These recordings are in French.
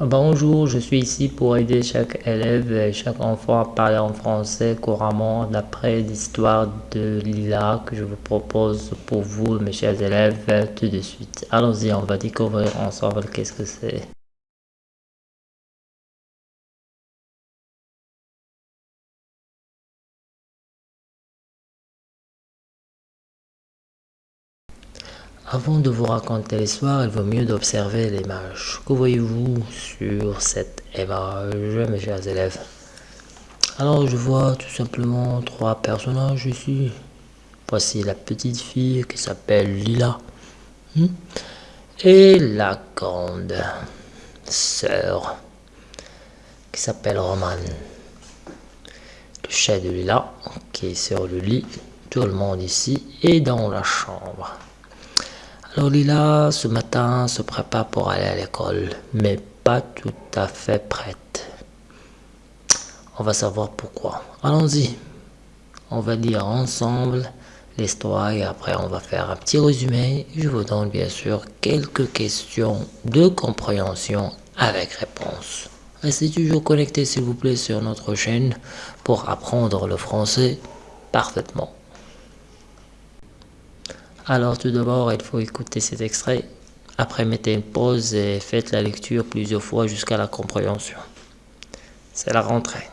Bonjour, je suis ici pour aider chaque élève et chaque enfant à parler en français couramment d'après l'histoire de Lila que je vous propose pour vous, mes chers élèves, tout de suite. Allons-y, on va découvrir ensemble qu'est-ce que c'est. Avant de vous raconter l'histoire, il vaut mieux d'observer l'image. Que voyez-vous sur cette image, mes chers élèves? Alors, je vois tout simplement trois personnages ici. Voici la petite fille qui s'appelle Lila. Hmm? Et la grande sœur qui s'appelle Romane. Le chat de Lila qui est sur le lit. Tout le monde ici est dans la chambre. Alors Lila, ce matin, se prépare pour aller à l'école, mais pas tout à fait prête. On va savoir pourquoi. Allons-y. On va lire ensemble l'histoire et après on va faire un petit résumé. Je vous donne bien sûr quelques questions de compréhension avec réponse. Restez toujours connecté s'il vous plaît sur notre chaîne pour apprendre le français parfaitement. Alors tout d'abord, il faut écouter cet extrait. Après, mettez une pause et faites la lecture plusieurs fois jusqu'à la compréhension. C'est la rentrée.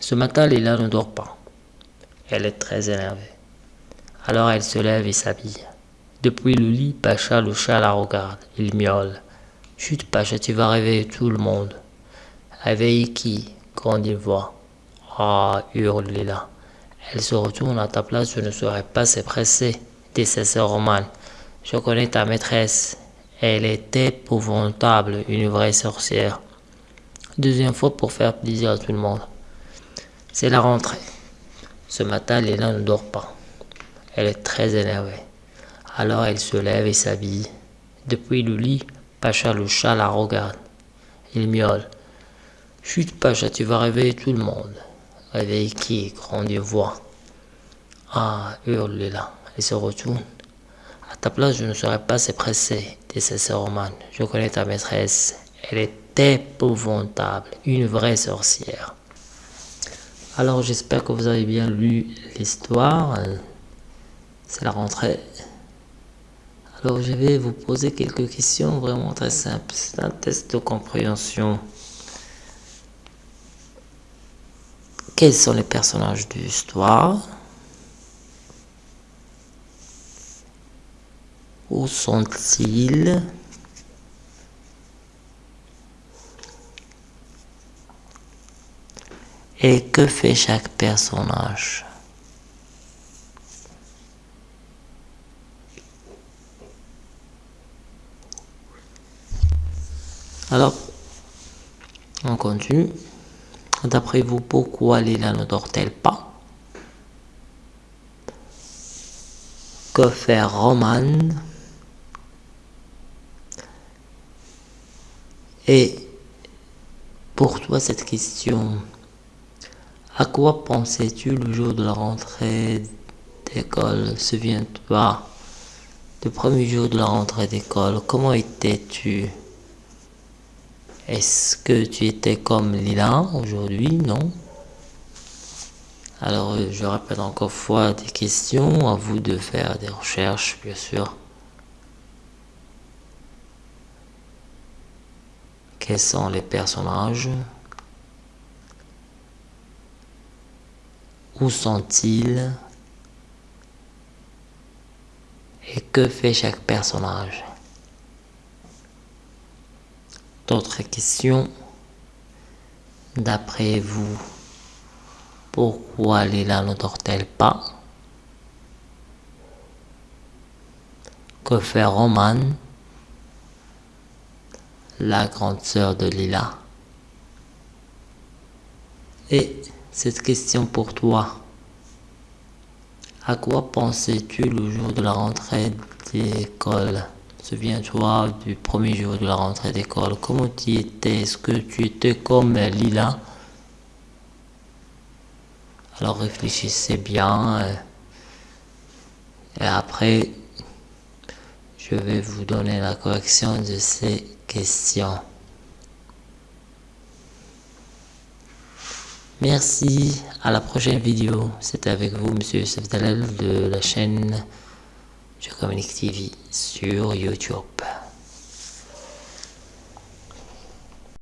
Ce matin, Lila ne dort pas. Elle est très énervée. Alors elle se lève et s'habille. Depuis le lit, Pacha le chat la regarde. Il miaule. Chut, Pacha, tu vas réveiller tout le monde. Réveiller qui Quand il voit. Ah, hurle Lila. Elle se retourne à ta place, je ne serais pas si pressée Roman. Je connais ta maîtresse. Elle est épouvantable, une vraie sorcière. Deuxième fois pour faire plaisir à tout le monde. C'est la rentrée. Ce matin, Léna ne dort pas. Elle est très énervée. Alors elle se lève et s'habille. Depuis le lit, Pacha le chat la regarde. Il miaule. Chut, Pacha, tu vas réveiller tout le monde. Réveille qui? Grande voix. Ah, hurle Léla se retourne. À ta place, je ne serais pas si pressé, dit sœurs Roman. Je connais ta maîtresse. Elle est épouvantable, une vraie sorcière. Alors j'espère que vous avez bien lu l'histoire. C'est la rentrée. Alors je vais vous poser quelques questions vraiment très simples. C'est un test de compréhension. Quels sont les personnages de l'histoire Où sont-ils? Et que fait chaque personnage? Alors, on continue. D'après vous, pourquoi Lila ne dort-elle pas? Que faire Roman? Et pour toi, cette question, à quoi pensais-tu le jour de la rentrée d'école? Souviens-toi du premier jour de la rentrée d'école. Comment étais-tu? Est-ce que tu étais comme Lila aujourd'hui? Non Alors, je répète encore fois des questions, à vous de faire des recherches, bien sûr. Quels sont les personnages? Où sont-ils? Et que fait chaque personnage? D'autres questions? D'après vous, pourquoi Lila ne dort-elle pas? Que fait Roman? La grande sœur de Lila. Et cette question pour toi. À quoi pensais-tu le jour de la rentrée d'école? Souviens-toi du premier jour de la rentrée d'école. Comment tu étais? Est-ce que tu étais comme Lila? Alors réfléchissez bien. Et après, je vais vous donner la correction de ces questions. Merci, à la prochaine vidéo. C'était avec vous, Monsieur Youssef de la chaîne Je Communique TV sur YouTube.